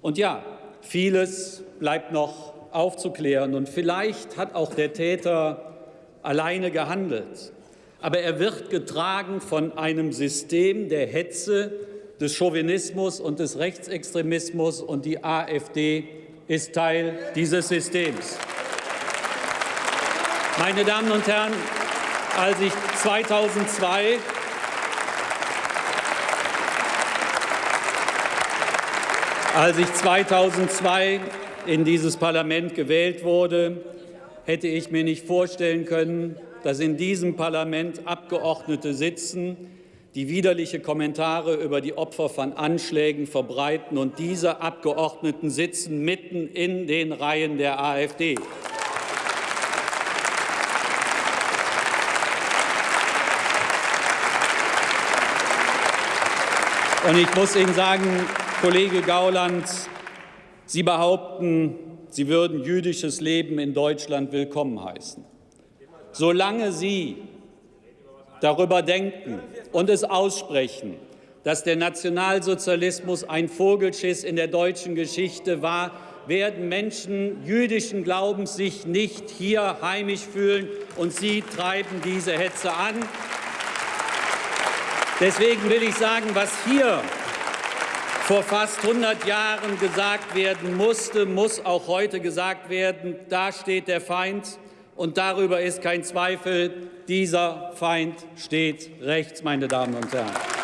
Und ja, vieles bleibt noch aufzuklären. Und vielleicht hat auch der Täter alleine gehandelt. Aber er wird getragen von einem System der Hetze, des Chauvinismus und des Rechtsextremismus. Und die AfD ist Teil dieses Systems. Meine Damen und Herren, als ich 2002 als ich 2002 in dieses Parlament gewählt wurde, hätte ich mir nicht vorstellen können, dass in diesem Parlament Abgeordnete sitzen, die widerliche Kommentare über die Opfer von Anschlägen verbreiten. Und diese Abgeordneten sitzen mitten in den Reihen der AfD. Und ich muss Ihnen sagen, Kollege Gauland, Sie behaupten, Sie würden jüdisches Leben in Deutschland willkommen heißen. Solange Sie darüber denken und es aussprechen, dass der Nationalsozialismus ein Vogelschiss in der deutschen Geschichte war, werden Menschen jüdischen Glaubens sich nicht hier heimisch fühlen, und Sie treiben diese Hetze an. Deswegen will ich sagen, was hier vor fast 100 Jahren gesagt werden musste, muss auch heute gesagt werden. Da steht der Feind, und darüber ist kein Zweifel. Dieser Feind steht rechts, meine Damen und Herren.